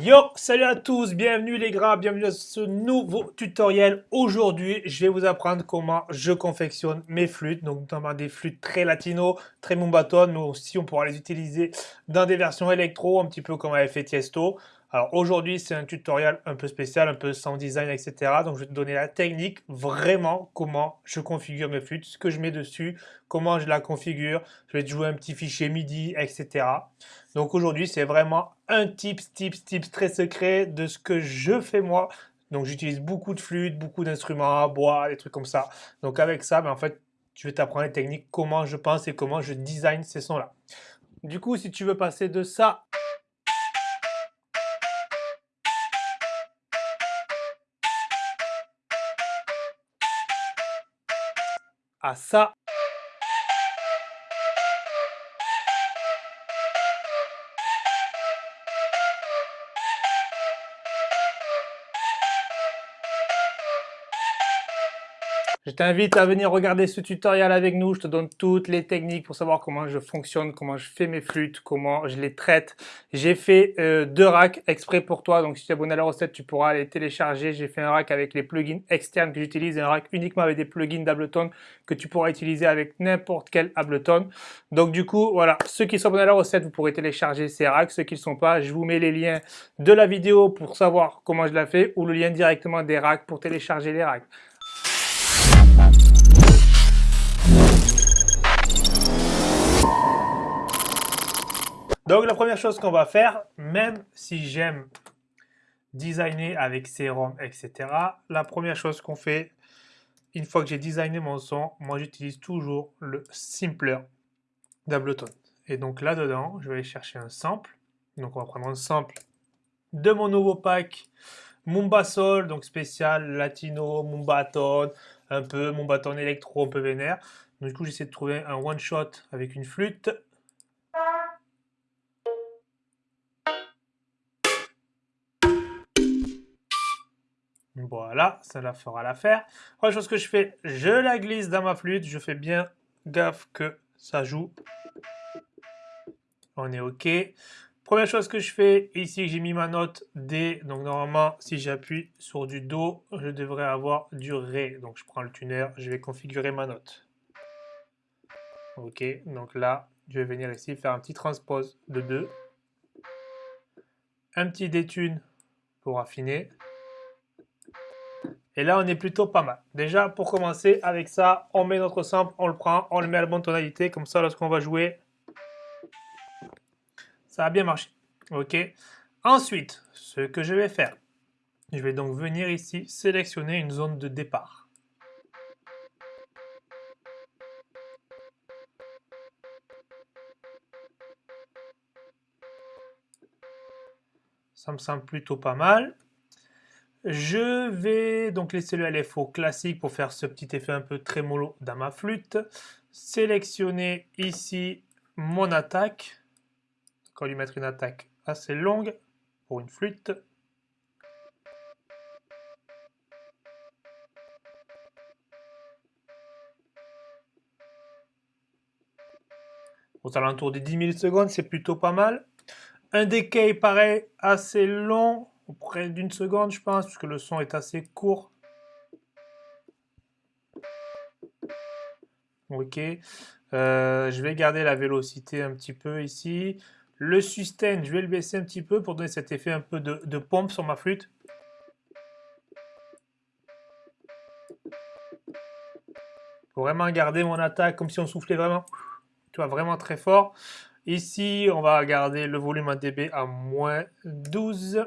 Yo, salut à tous, bienvenue les gras, bienvenue à ce nouveau tutoriel. Aujourd'hui, je vais vous apprendre comment je confectionne mes flûtes, donc notamment des flûtes très latino, très mumbaton, mais aussi on pourra les utiliser dans des versions électro, un petit peu comme avait fait Tiesto. Alors aujourd'hui, c'est un tutoriel un peu spécial, un peu sans design, etc. Donc je vais te donner la technique, vraiment comment je configure mes flûtes, ce que je mets dessus, comment je la configure. Je vais te jouer un petit fichier MIDI, etc. Donc aujourd'hui, c'est vraiment un tips, tips, tips très secret de ce que je fais moi. Donc j'utilise beaucoup de flûtes, beaucoup d'instruments, bois, des trucs comme ça. Donc avec ça, ben, en fait, je vais t'apprendre les techniques, comment je pense et comment je design ces sons-là. Du coup, si tu veux passer de ça à t'invite à venir regarder ce tutoriel avec nous. Je te donne toutes les techniques pour savoir comment je fonctionne, comment je fais mes flûtes, comment je les traite. J'ai fait euh, deux racks exprès pour toi. Donc si tu es abonné à la recette, tu pourras les télécharger. J'ai fait un rack avec les plugins externes que j'utilise un rack uniquement avec des plugins d'Ableton que tu pourras utiliser avec n'importe quel Ableton. Donc du coup, voilà, ceux qui sont abonnés à la recette, vous pourrez télécharger ces racks. Ceux qui ne sont pas, je vous mets les liens de la vidéo pour savoir comment je la fais ou le lien directement des racks pour télécharger les racks. Donc la première chose qu'on va faire, même si j'aime designer avec sérum, etc., la première chose qu'on fait, une fois que j'ai designé mon son, moi j'utilise toujours le Simpler d'Ableton. Et donc là-dedans, je vais aller chercher un sample. Donc on va prendre un sample de mon nouveau pack Mumba Soul, donc spécial latino, Mumbaton, un peu Mumbaton électro, un peu vénère. Donc du coup j'essaie de trouver un one shot avec une flûte Voilà, ça la fera l'affaire. Première chose que je fais, je la glisse dans ma flûte. Je fais bien gaffe que ça joue. On est OK. Première chose que je fais, ici j'ai mis ma note D. Donc normalement, si j'appuie sur du Do, je devrais avoir du Ré. Donc je prends le tuner, je vais configurer ma note. OK, donc là, je vais venir ici faire un petit transpose de 2. Un petit détune pour affiner. Et là, on est plutôt pas mal. Déjà, pour commencer, avec ça, on met notre sample, on le prend, on le met à la bonne tonalité. Comme ça, lorsqu'on va jouer, ça a bien marché. OK Ensuite, ce que je vais faire, je vais donc venir ici sélectionner une zone de départ. Ça me semble plutôt pas mal. Je vais donc laisser le LFO classique pour faire ce petit effet un peu trémolo dans ma flûte. Sélectionner ici mon attaque. On va lui mettre une attaque assez longue pour une flûte. Aux alentours des 10 000 secondes, c'est plutôt pas mal. Un decay pareil, assez long, près d'une seconde, je pense, puisque le son est assez court. Ok. Euh, je vais garder la vélocité un petit peu ici. Le sustain, je vais le baisser un petit peu pour donner cet effet un peu de, pompe sur ma flûte. Vraiment garder mon attaque comme si on soufflait vraiment. Tu vois, vraiment très fort. Ici, on va garder le volume à dB à moins 12.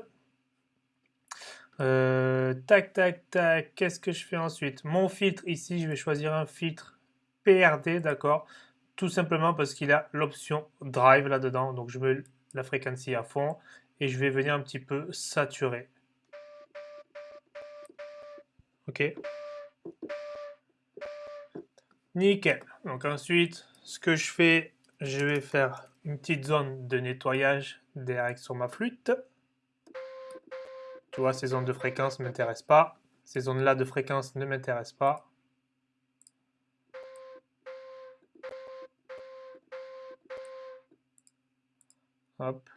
Euh, tac, tac, tac. Qu'est-ce que je fais ensuite? Mon filtre, ici, je vais choisir un filtre PRD, d'accord? Tout simplement parce qu'il a l'option Drive là-dedans. Donc, je mets la fréquence à fond et je vais venir un petit peu saturer. OK Nickel. Donc ensuite, ce que je fais, je vais faire une petite zone de nettoyage direct sur ma flûte. Tu vois, ces zones de fréquence ne m'intéressent pas. Ces zones-là de fréquence ne m'intéressent pas. Hop.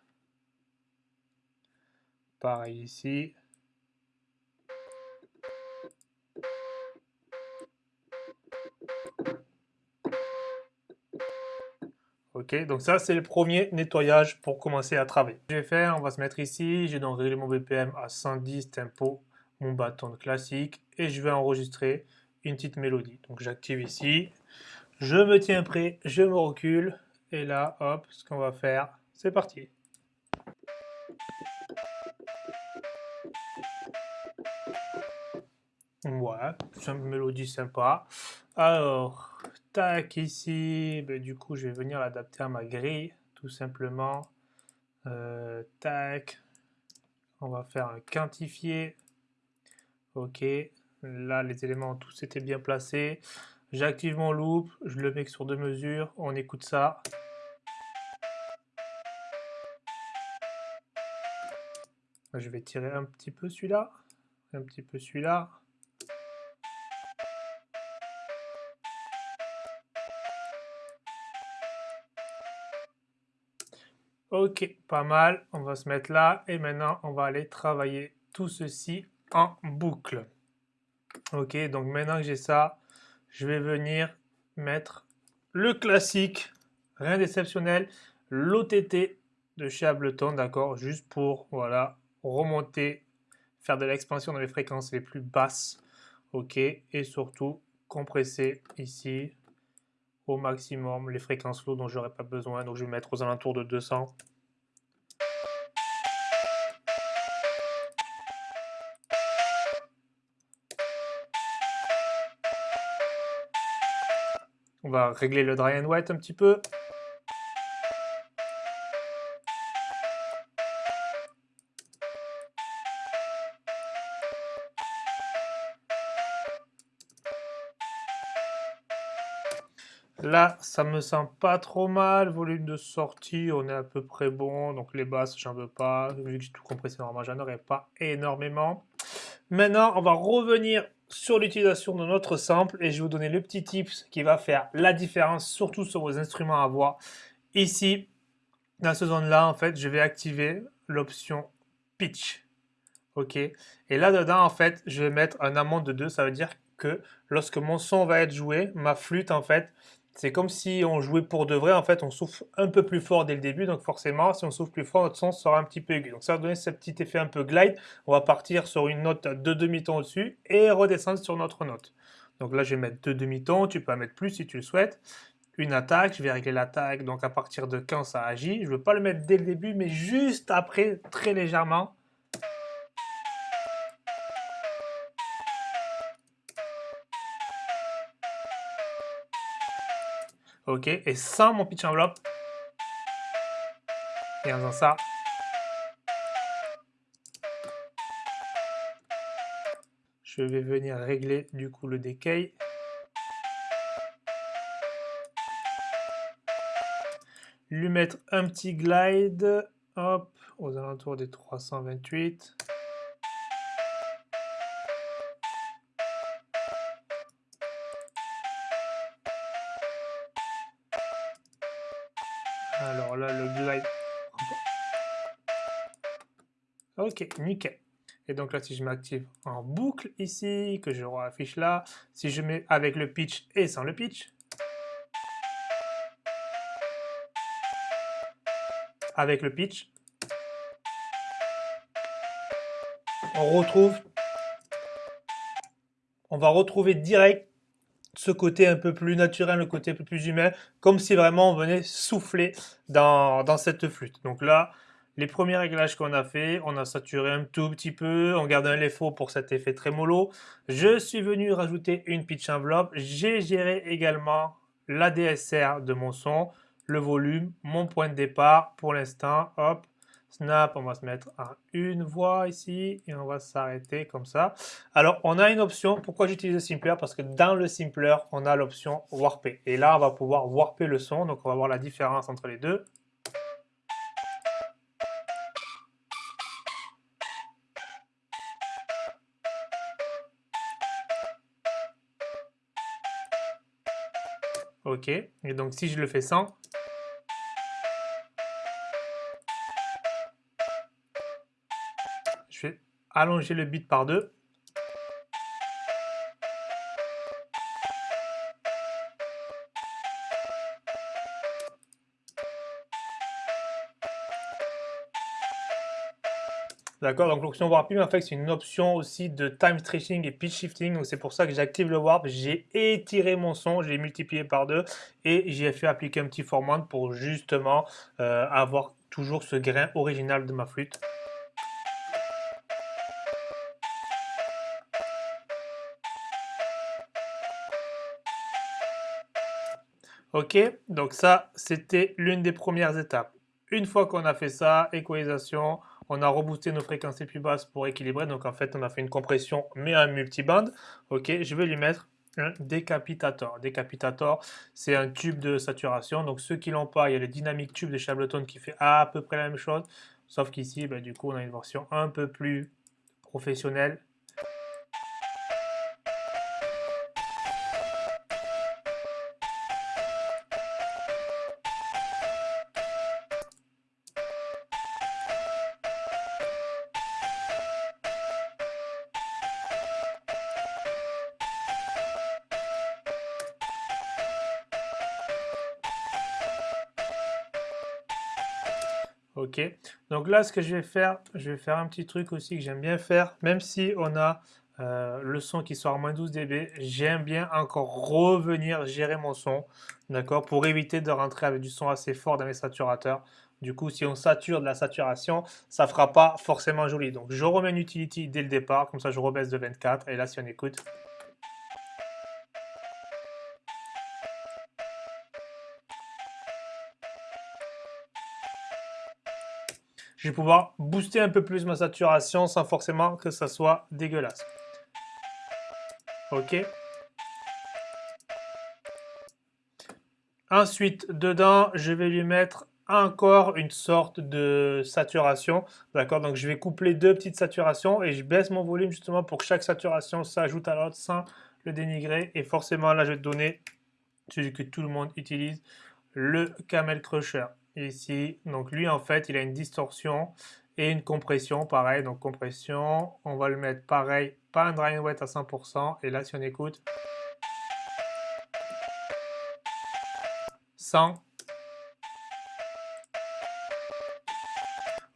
Pareil ici. Ok, donc ça c'est le premier nettoyage pour commencer à travailler. Je vais faire, on va se mettre ici, j'ai donc réglé mon BPM à 110 tempo, mon bâton classique, et je vais enregistrer une petite mélodie. Donc j'active ici, je me tiens prêt, je me recule, et là, hop, ce qu'on va faire, c'est parti. Voilà, c'est une mélodie sympa. Alors, tac, ici, ben, du coup, je vais venir l'adapter à ma grille, tout simplement. Euh, tac, on va faire un quantifié. Ok, là, les éléments tous étaient bien placés. J'active mon loop, je le mets sur deux mesures, on écoute ça. Je vais tirer un petit peu celui-là, un petit peu celui-là. Ok, pas mal. On va se mettre là. Et maintenant, on va aller travailler tout ceci en boucle. Ok, donc maintenant que j'ai ça, je vais venir mettre le classique, rien d'exceptionnel, l'OTT de chez Ableton, d'accord? Juste pour, voilà, remonter, faire de l'expansion dans les fréquences les plus basses, ok Et surtout, compresser ici, au maximum les fréquences low dont j'aurais pas besoin. Donc je vais mettre aux alentours de 200. On va régler le dry and wet un petit peu. Là, ça me sent pas trop mal. Volume de sortie, on est à peu près bon. Donc les basses, j'en veux pas. Vu que j'ai tout compressé normalement, j'en aurais pas énormément. Maintenant, on va revenir sur l'utilisation de notre sample et je vais vous donner le petit tips qui va faire la différence, surtout sur vos instruments à voix. Ici, dans ce zone-là, en fait, je vais activer l'option pitch. OK Et là-dedans, en fait, je vais mettre un amont de 2. Ça veut dire que lorsque mon son va être joué, ma flûte, en fait, c'est comme si on jouait pour de vrai. En fait, on souffle un peu plus fort dès le début. Donc forcément, si on souffle plus fort, notre son sera un petit peu aigu. Donc ça va donner ce petit effet un peu glide. On va partir sur une note de demi-ton au-dessus et redescendre sur notre note. Donc là, je vais mettre deux demi-tons. Tu peux en mettre plus si tu le souhaites. Une attaque, je vais régler l'attaque. Donc à partir de quand ça agit. Je ne veux pas le mettre dès le début, mais juste après, très légèrement. Ok, et sans mon pitch enveloppe. Et en faisant ça. Je vais venir régler du coup le decay. Lui mettre un petit glide, hop, aux alentours des 328. Le glide. Ok, nickel. Et donc là, si je m'active en boucle ici, que je affiche là, si je mets avec le pitch et sans le pitch, avec le pitch, on retrouve, on va retrouver direct ce côté un peu plus naturel, le côté plus humain, comme si vraiment on venait souffler dans, cette flûte. Donc là, les premiers réglages qu'on a fait, on a saturé un tout petit peu, on garde un LFO pour cet effet très mollo. Je suis venu rajouter une pitch envelope. J'ai géré également la DSR de mon son, le volume, mon point de départ pour l'instant. Hop, Snap, on va se mettre à une voix ici et on va s'arrêter comme ça. Alors, on a une option. Pourquoi j'utilise le Simpler? Parce que dans le Simpler, on a l'option Warper. Et là, on va pouvoir warper le son. Donc, on va voir la différence entre les deux. Ok. Et donc, si je le fais sans, allonger le bit par deux. D'accord, donc l'option Warping, en fait, c'est une option aussi de time stretching et pitch shifting. Donc c'est pour ça que j'active le Warp. J'ai étiré mon son, je l'ai multiplié par deux et j'ai fait appliquer un petit format pour justement euh, avoir toujours ce grain original de ma flûte. Ok, donc ça, c'était l'une des premières étapes. Une fois qu'on a fait ça, équalisation, on a reboosté nos fréquences les plus basses pour équilibrer. Donc en fait, on a fait une compression, mais un multiband. Ok, je vais lui mettre un décapitator. Décapitator, c'est un tube de saturation. Donc ceux qui l'ont pas, il y a le dynamique tube de Chableton qui fait à peu près la même chose. Sauf qu'ici, ben, du coup, on a une version un peu plus professionnelle Ok, donc là ce que je vais faire, je vais faire un petit truc aussi que j'aime bien faire, même si on a euh, le son qui sort à moins 12 dB, j'aime bien encore revenir gérer mon son, d'accord, pour éviter de rentrer avec du son assez fort dans les saturateurs. Du coup, si on sature de la saturation, ça fera pas forcément joli. Donc je remets une utility dès le départ, comme ça je rebaisse de 24, et là si on écoute... je vais pouvoir booster un peu plus ma saturation sans forcément que ça soit dégueulasse. Ok. Ensuite, dedans, je vais lui mettre encore une sorte de saturation. D'accord? Donc, je vais coupler deux petites saturations et je baisse mon volume justement pour que chaque saturation s'ajoute à l'autre sans le dénigrer. Et forcément, là, je vais te donner celui que tout le monde utilise, le Camel Crusher ici. Donc lui, en fait, il a une distorsion et une compression, pareil. Donc compression, on va le mettre pareil, pas un dry wet à 100%. Et là, si on écoute, 100.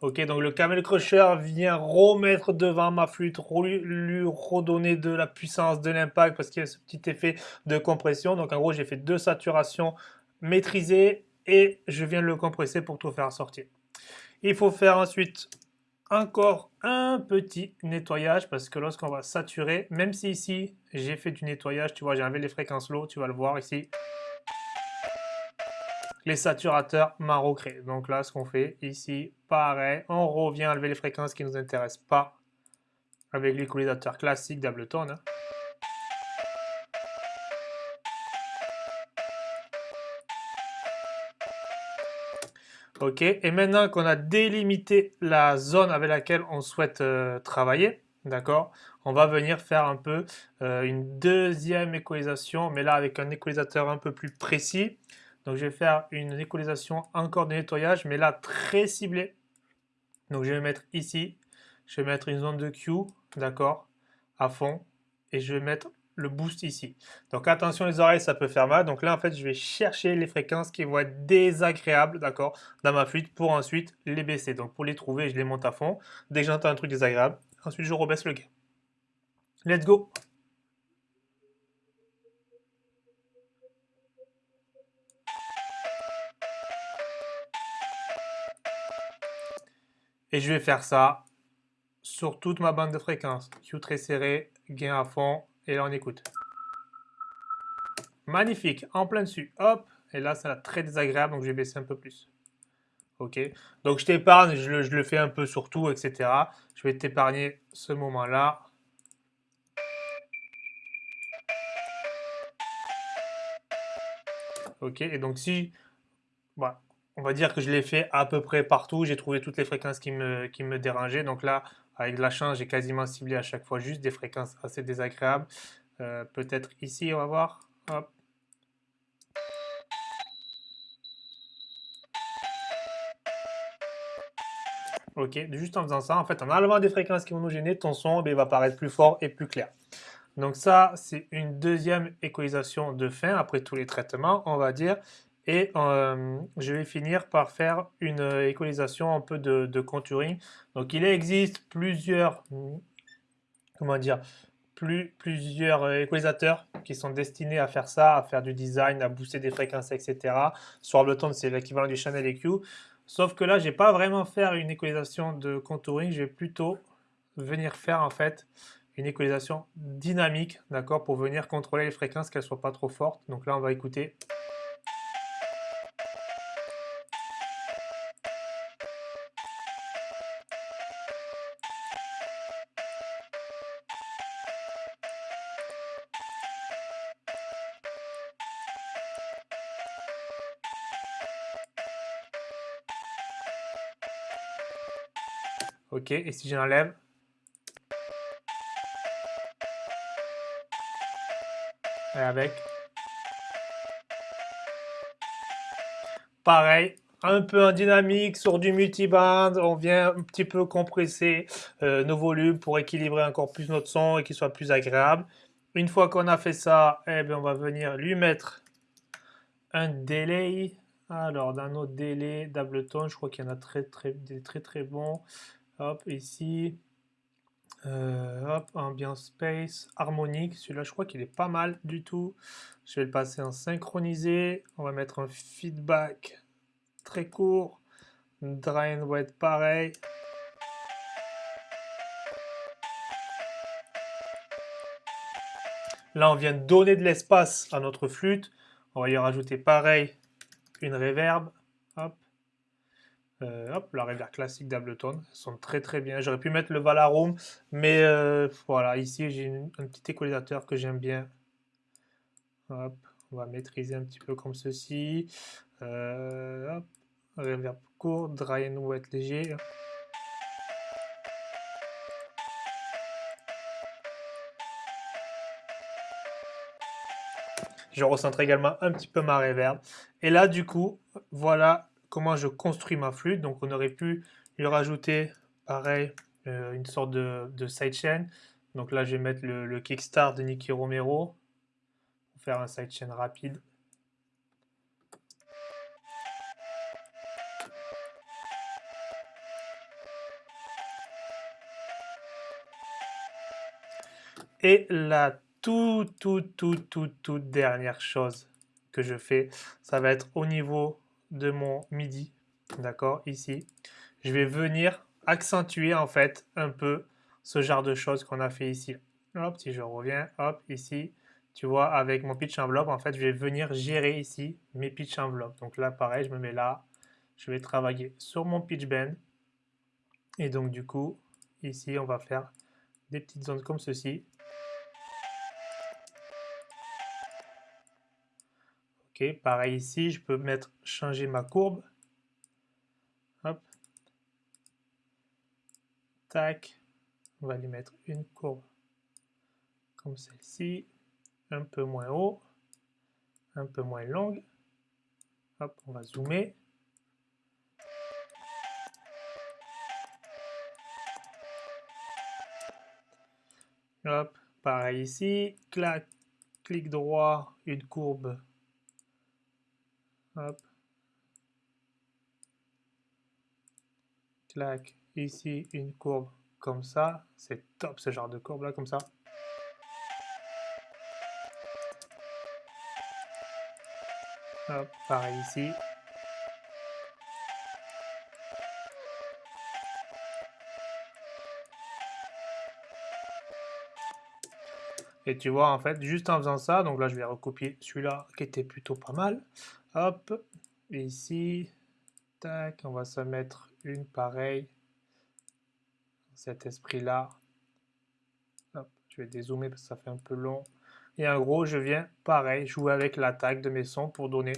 Ok, donc le Camel Crusher vient remettre devant ma flûte, lui redonner de la puissance, de l'impact, parce qu'il y a ce petit effet de compression. Donc en gros, j'ai fait deux saturations maîtrisées et je viens le compresser pour tout faire sortir. Il faut faire ensuite encore un petit nettoyage parce que lorsqu'on va saturer, même si ici j'ai fait du nettoyage, tu vois, j'ai enlevé les fréquences low, tu vas le voir ici. Les saturateurs m'ont Donc là, ce qu'on fait ici, pareil, on revient enlever les fréquences qui ne nous intéressent pas avec l'équalisateur classique d'Ableton. Hein. Ok, et maintenant qu'on a délimité la zone avec laquelle on souhaite euh, travailler, d'accord, on va venir faire un peu euh, une deuxième équalisation, mais là avec un équalisateur un peu plus précis. Donc je vais faire une équalisation encore de nettoyage, mais là très ciblée. Donc je vais mettre ici, je vais mettre une zone de Q, d'accord, à fond, et je vais mettre le boost ici. Donc attention les oreilles, ça peut faire mal. Donc là, en fait, je vais chercher les fréquences qui vont être désagréables, d'accord, dans ma flûte pour ensuite les baisser. Donc pour les trouver, je les monte à fond. Dès que j'entends un truc désagréable, ensuite je rebaisse le gain. Let's go Et je vais faire ça sur toute ma bande de fréquences. Q très serré, gain à fond, et là, on écoute. Magnifique, en plein dessus. Hop, et là, ça va très désagréable, donc je vais baisser un peu plus. Ok, donc je t'épargne, je, le, fais un peu sur tout, etc. Je vais t'épargner ce moment-là. Ok, et donc si, voilà, on va dire que je l'ai fait à peu près partout, j'ai trouvé toutes les fréquences me, qui me dérangeaient. Donc là, avec de la chance, j'ai quasiment ciblé à chaque fois juste des fréquences assez désagréables. Euh, peut-être ici, on va voir. Ok, juste en faisant ça, en fait, en enlevant des fréquences qui vont nous gêner, ton son eh va paraître plus fort et plus clair. Donc ça, c'est une deuxième équalisation de fin après tous les traitements, on va dire. Et euh, je vais finir par faire une équalisation un peu de, contouring. Donc il existe plusieurs, comment dire, plusieurs équalisateurs qui sont destinés à faire ça, à faire du design, à booster des fréquences, etc. Sur Ableton, c'est l'équivalent du Channel EQ. Sauf que là, je n'ai pas vraiment faire une équalisation de contouring, je vais plutôt venir faire en fait une équalisation dynamique, d'accord, pour venir contrôler les fréquences, qu'elles ne soient pas trop fortes. Donc là, on va écouter. Ok, et si j'enlève? Et avec? Pareil, un peu en dynamique sur du multiband, on vient un petit peu compresser euh, nos volumes pour équilibrer encore plus notre son et qu'il soit plus agréable. Une fois qu'on a fait ça, eh bien, on va venir lui mettre un délai. Alors, dans nos délais d'Ableton, je crois qu'il y en a très très, des très très bons. Hop, ici. Euh, hop, ambiance space, harmonique. Celui-là, je crois qu'il est pas mal du tout. Je vais le passer en synchronisé. On va mettre un feedback très court. Dry and wet, pareil. Là, on vient donner de l'espace à notre flûte. On va y rajouter pareil une reverb. Euh, hop, la rivière classique d'Ableton, sont très très bien. J'aurais pu mettre le Valarum, mais euh, voilà, ici j'ai un petit équalisateur que j'aime bien. Hop, on va maîtriser un petit peu comme ceci. Euh, hop, court, dry and wet léger. Je recentre également un petit peu ma reverb. Et là, du coup, voilà comment je construis ma flûte. Donc on aurait pu lui rajouter, pareil, euh, une sorte de, de sidechain. Donc là, je vais mettre le, kickstart de Nicky Romero pour faire un sidechain rapide. Et la toute, toute, toute, toute, toute dernière chose que je fais, ça va être au niveau de mon MIDI, d'accord, ici, je vais venir accentuer en fait un peu ce genre de choses qu'on a fait ici. Hop, si je reviens, hop, ici, tu vois, avec mon pitch enveloppe, en fait, je vais venir gérer ici mes pitch enveloppes. Donc là, pareil, je me mets là, je vais travailler sur mon pitch bend. Et donc, du coup, ici, on va faire des petites zones comme ceci. Pareil ici, je peux mettre changer ma courbe. Hop. Tac. On va lui mettre une courbe comme celle-ci, un peu moins haut, un peu moins longue. Hop, on va zoomer. Hop, pareil ici, clac, clic droit, une courbe Hop. Clac. Ici, une courbe comme ça. C'est top ce genre de courbe là, comme ça. Hop, pareil ici. Et tu vois, en fait, juste en faisant ça, donc là, je vais recopier celui-là qui était plutôt pas mal. Hop, ici, tac, on va se mettre une pareille. Cet esprit-là. je vais dézoomer parce que ça fait un peu long. Et en gros, je viens, pareil, jouer avec l'attaque de mes sons pour donner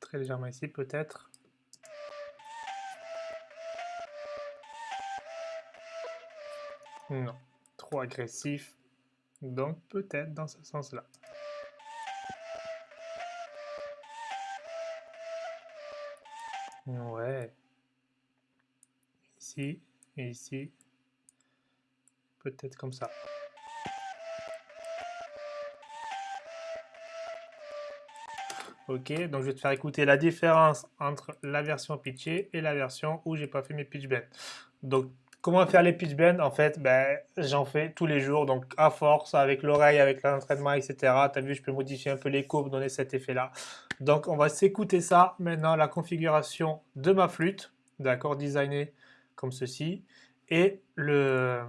Très légèrement ici peut-être. Non, trop agressif. Donc peut-être dans ce sens-là. Ici et ici. Peut-être comme ça. Ok, donc je vais te faire écouter la différence entre la version pitchée et la version où j'ai pas fait mes pitch bends. Donc, comment faire les pitch bends? En fait, ben, j'en fais tous les jours, donc à force, avec l'oreille, avec l'entraînement, etc. Tu as vu, je peux modifier un peu les courbes, donner cet effet-là. Donc, on va s'écouter ça. Maintenant, la configuration de ma flûte, d'accord, designée comme ceci, et le,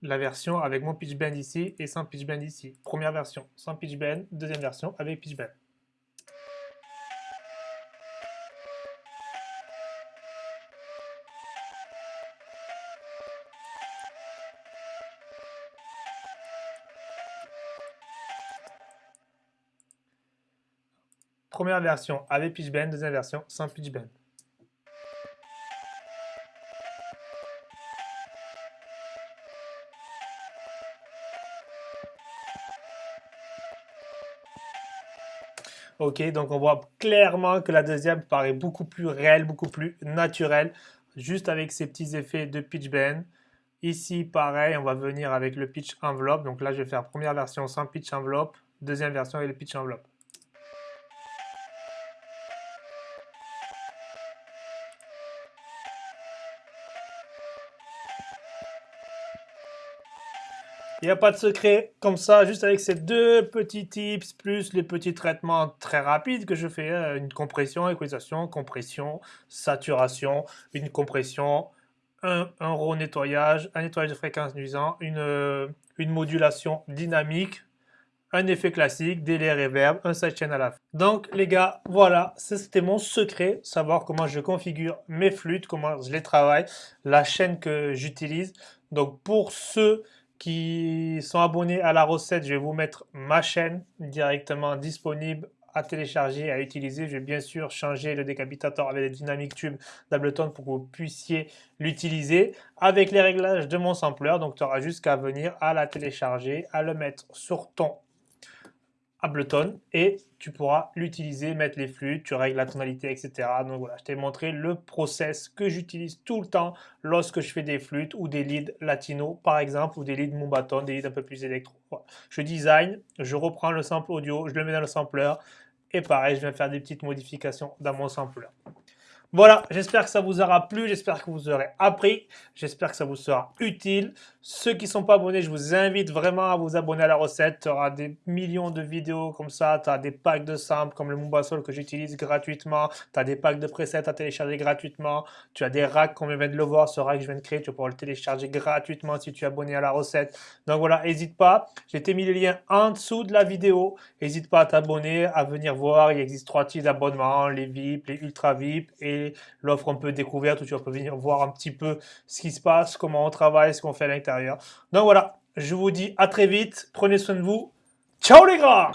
la version avec mon pitch bend ici et sans pitch bend ici. Première version sans pitch bend, deuxième version avec pitch bend. Première version avec pitch bend, deuxième version sans pitch bend. Donc on voit clairement que la deuxième paraît beaucoup plus réelle, beaucoup plus naturelle, juste avec ces petits effets de pitch bend. Ici, pareil, on va venir avec le pitch envelope. Donc là, je vais faire première version sans pitch envelope, deuxième version avec le pitch envelope. Il n'y a pas de secret comme ça, juste avec ces deux petits tips, plus les petits traitements très rapides que je fais, hein, une compression, équalisation, compression, saturation, une compression, un, un nettoyage, un nettoyage de fréquence nuisant, une, euh, modulation dynamique, un effet classique, délai reverb, un sidechain à la fin. Donc les gars, voilà, c'était mon secret, savoir comment je configure mes flûtes, comment je les travaille, la chaîne que j'utilise. Donc pour ceux qui sont abonnés à la recette, je vais vous mettre ma chaîne directement disponible à télécharger, à utiliser. Je vais bien sûr changer le décapitateur avec les dynamic tube d'Ableton pour que vous puissiez l'utiliser avec les réglages de mon sampler. Donc tu auras juste qu'à venir à la télécharger, à le mettre sur ton Ableton et tu pourras l'utiliser, mettre les flûtes, tu règles la tonalité, etc. Donc voilà, je t'ai montré le process que j'utilise tout le temps lorsque je fais des flûtes ou des leads latino par exemple, ou des leads Mumbaton, des leads un peu plus électro. Je design, je reprends le sample audio, je le mets dans le sampler et pareil, je viens faire des petites modifications dans mon sampler. Voilà, j'espère que ça vous aura plu, j'espère que vous aurez appris, j'espère que ça vous sera utile. Ceux qui ne sont pas abonnés, je vous invite vraiment à vous abonner à la recette. Tu auras des millions de vidéos comme ça, tu as des packs de samples comme le Mumbasol que j'utilise gratuitement, tu as des packs de presets à télécharger gratuitement, tu as des racks comme je viens de le voir, ce rack que je viens de créer, tu pouvoir le télécharger gratuitement si tu es abonné à la recette. Donc voilà, n'hésite pas, j'ai mis les liens en dessous de la vidéo, n'hésite pas à t'abonner, à venir voir, il existe trois types d'abonnements, les VIP, les ultra VIP et l'offre un peu découverte où tu vas venir voir un petit peu ce qui se passe, comment on travaille, ce qu'on fait à l'intérieur. Donc voilà, je vous dis à très vite, prenez soin de vous. Ciao les gars